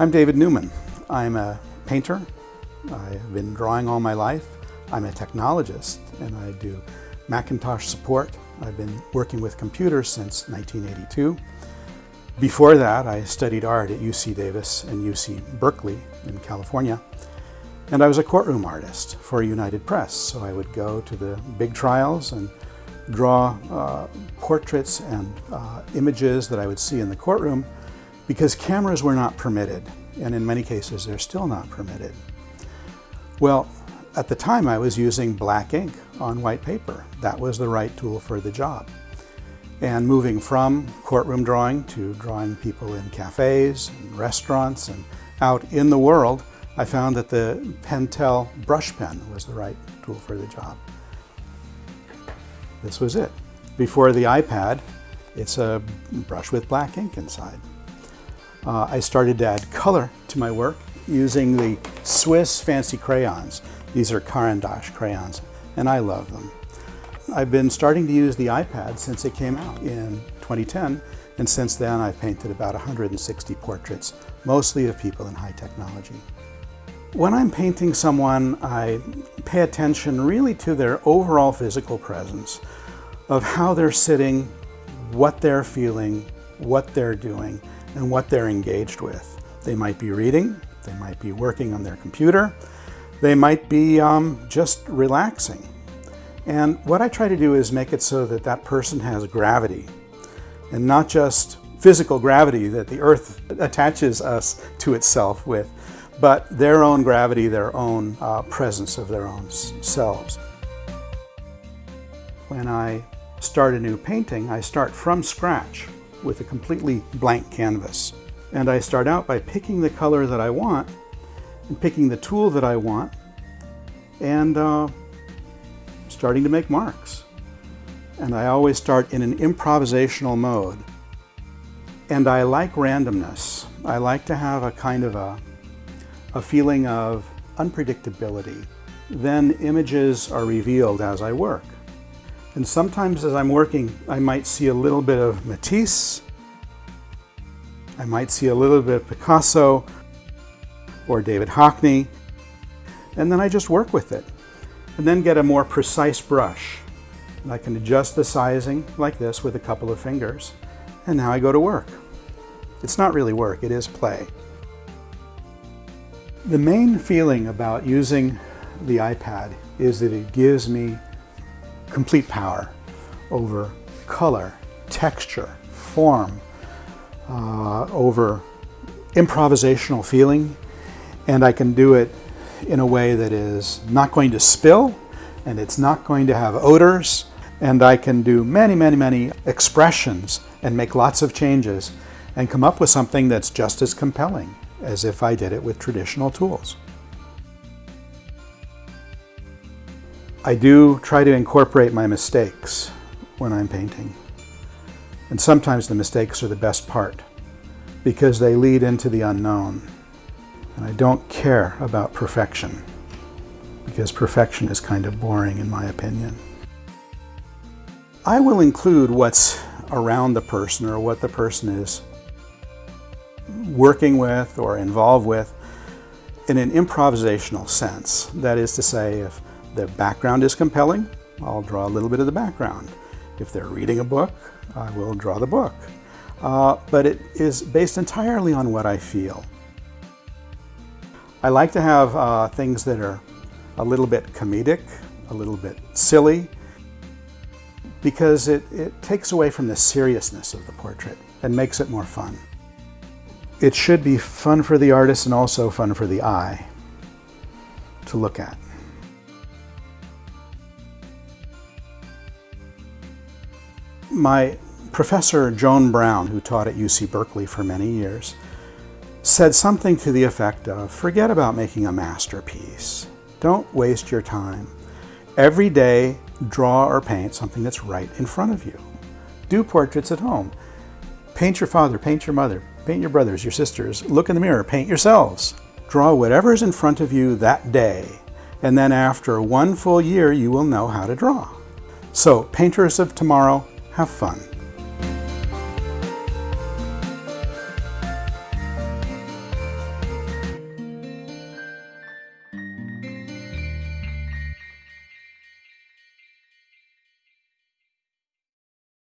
I'm David Newman. I'm a painter. I've been drawing all my life. I'm a technologist and I do Macintosh support. I've been working with computers since 1982. Before that, I studied art at UC Davis and UC Berkeley in California. And I was a courtroom artist for United Press. So I would go to the big trials and draw uh, portraits and uh, images that I would see in the courtroom because cameras were not permitted. And in many cases, they're still not permitted. Well, at the time I was using black ink on white paper. That was the right tool for the job. And moving from courtroom drawing to drawing people in cafes and restaurants and out in the world, I found that the Pentel brush pen was the right tool for the job. This was it. Before the iPad, it's a brush with black ink inside. Uh, I started to add color to my work using the Swiss fancy crayons. These are Caran crayons, and I love them. I've been starting to use the iPad since it came out in 2010, and since then I've painted about 160 portraits, mostly of people in high technology. When I'm painting someone, I pay attention really to their overall physical presence, of how they're sitting, what they're feeling, what they're doing, and what they're engaged with. They might be reading, they might be working on their computer, they might be um, just relaxing. And what I try to do is make it so that that person has gravity and not just physical gravity that the earth attaches us to itself with, but their own gravity, their own uh, presence of their own selves. When I start a new painting, I start from scratch with a completely blank canvas. And I start out by picking the color that I want and picking the tool that I want and uh, starting to make marks. And I always start in an improvisational mode. And I like randomness. I like to have a kind of a, a feeling of unpredictability. Then images are revealed as I work. And sometimes as I'm working, I might see a little bit of Matisse, I might see a little bit of Picasso or David Hockney, and then I just work with it. And then get a more precise brush. And I can adjust the sizing like this with a couple of fingers. And now I go to work. It's not really work, it is play. The main feeling about using the iPad is that it gives me complete power over color, texture, form, uh, over improvisational feeling, and I can do it in a way that is not going to spill, and it's not going to have odors, and I can do many, many, many expressions and make lots of changes and come up with something that's just as compelling as if I did it with traditional tools. I do try to incorporate my mistakes when I'm painting. And sometimes the mistakes are the best part because they lead into the unknown. And I don't care about perfection because perfection is kind of boring in my opinion. I will include what's around the person or what the person is working with or involved with in an improvisational sense. That is to say, if the background is compelling, I'll draw a little bit of the background. If they're reading a book, I will draw the book. Uh, but it is based entirely on what I feel. I like to have uh, things that are a little bit comedic, a little bit silly, because it, it takes away from the seriousness of the portrait and makes it more fun. It should be fun for the artist and also fun for the eye to look at. My professor, Joan Brown, who taught at UC Berkeley for many years, said something to the effect of, forget about making a masterpiece. Don't waste your time. Every day, draw or paint something that's right in front of you. Do portraits at home. Paint your father, paint your mother, paint your brothers, your sisters. Look in the mirror, paint yourselves. Draw whatever is in front of you that day, and then after one full year, you will know how to draw. So, painters of tomorrow, have fun.